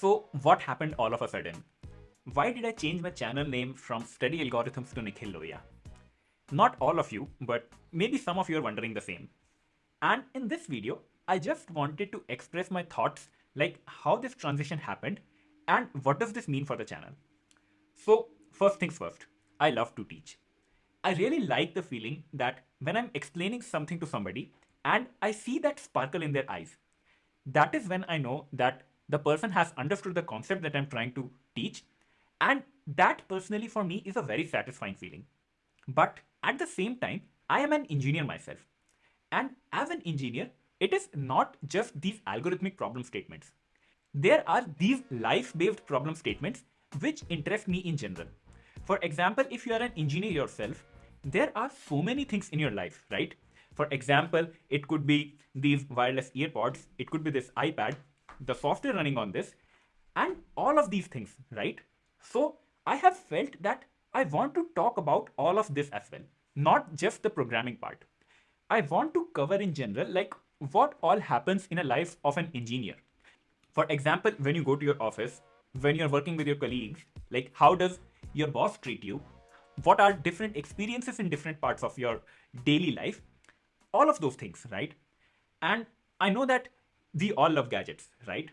So what happened all of a sudden? Why did I change my channel name from Study Algorithms to Nikhil Lohia? Not all of you, but maybe some of you are wondering the same. And in this video, I just wanted to express my thoughts like how this transition happened and what does this mean for the channel. So first things first, I love to teach. I really like the feeling that when I'm explaining something to somebody and I see that sparkle in their eyes, that is when I know that the person has understood the concept that I'm trying to teach. And that personally for me is a very satisfying feeling. But at the same time, I am an engineer myself. And as an engineer, it is not just these algorithmic problem statements. There are these life-based problem statements which interest me in general. For example, if you are an engineer yourself, there are so many things in your life, right? For example, it could be these wireless earpods, it could be this iPad, the software running on this, and all of these things, right? So I have felt that I want to talk about all of this as well, not just the programming part. I want to cover in general, like what all happens in a life of an engineer. For example, when you go to your office, when you're working with your colleagues, like how does your boss treat you? What are different experiences in different parts of your daily life? All of those things, right? And I know that we all love gadgets, right?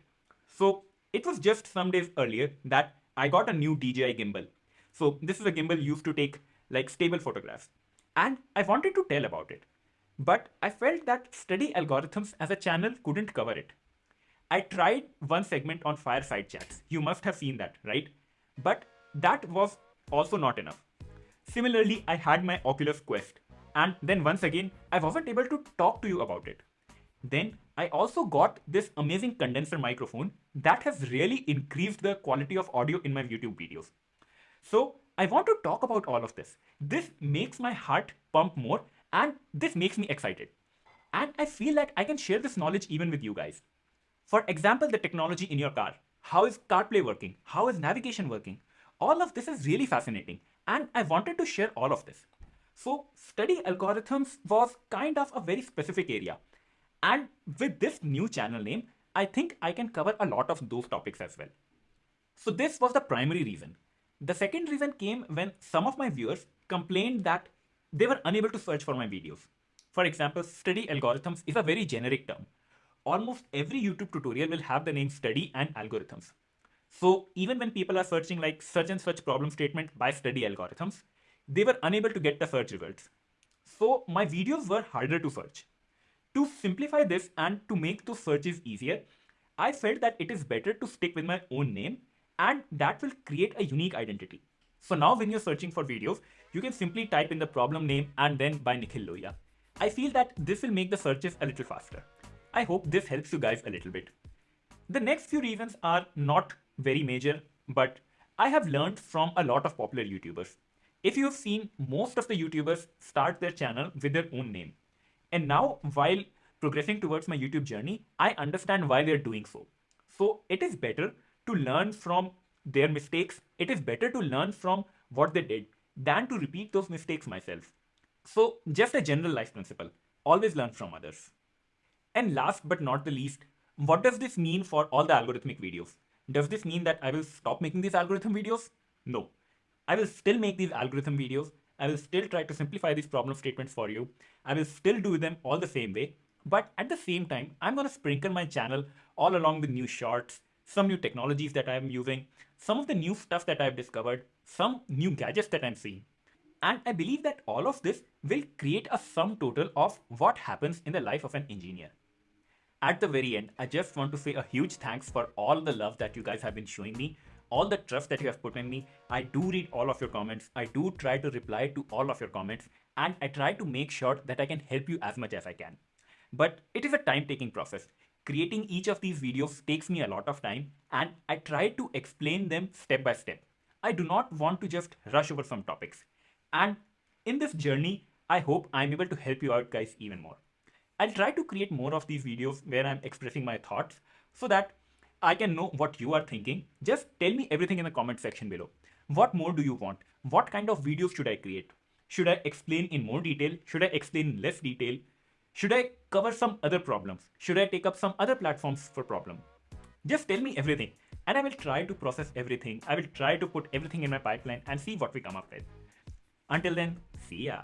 So it was just some days earlier that I got a new DJI gimbal. So this is a gimbal used to take like stable photographs. And I wanted to tell about it. But I felt that study algorithms as a channel couldn't cover it. I tried one segment on fireside chats. You must have seen that, right? But that was also not enough. Similarly, I had my Oculus Quest. And then once again, I wasn't able to talk to you about it. Then I also got this amazing condenser microphone that has really increased the quality of audio in my YouTube videos. So I want to talk about all of this. This makes my heart pump more and this makes me excited. And I feel that I can share this knowledge even with you guys. For example, the technology in your car. How is CarPlay working? How is navigation working? All of this is really fascinating and I wanted to share all of this. So study algorithms was kind of a very specific area and with this new channel name, I think I can cover a lot of those topics as well. So this was the primary reason. The second reason came when some of my viewers complained that they were unable to search for my videos. For example, study algorithms is a very generic term. Almost every YouTube tutorial will have the name study and algorithms. So even when people are searching like such and such problem statement by study algorithms, they were unable to get the search results. So my videos were harder to search. To simplify this and to make those searches easier, I felt that it is better to stick with my own name and that will create a unique identity. So now when you're searching for videos, you can simply type in the problem name and then by Nikhil Lohia. I feel that this will make the searches a little faster. I hope this helps you guys a little bit. The next few reasons are not very major, but I have learned from a lot of popular YouTubers. If you have seen most of the YouTubers start their channel with their own name. And now while progressing towards my YouTube journey, I understand why they're doing so. So it is better to learn from their mistakes. It is better to learn from what they did than to repeat those mistakes myself. So just a general life principle, always learn from others. And last but not the least, what does this mean for all the algorithmic videos? Does this mean that I will stop making these algorithm videos? No. I will still make these algorithm videos I will still try to simplify these problem statements for you. I will still do them all the same way. But at the same time, I'm going to sprinkle my channel all along with new shorts, some new technologies that I'm using, some of the new stuff that I've discovered, some new gadgets that I'm seeing. And I believe that all of this will create a sum total of what happens in the life of an engineer. At the very end, I just want to say a huge thanks for all the love that you guys have been showing me all the trust that you have put in me. I do read all of your comments. I do try to reply to all of your comments and I try to make sure that I can help you as much as I can. But it is a time taking process. Creating each of these videos takes me a lot of time and I try to explain them step by step. I do not want to just rush over some topics. And in this journey, I hope I'm able to help you out guys even more. I'll try to create more of these videos where I'm expressing my thoughts so that I can know what you are thinking. Just tell me everything in the comment section below. What more do you want? What kind of videos should I create? Should I explain in more detail? Should I explain in less detail? Should I cover some other problems? Should I take up some other platforms for problem? Just tell me everything. And I will try to process everything. I will try to put everything in my pipeline and see what we come up with. Until then, see ya.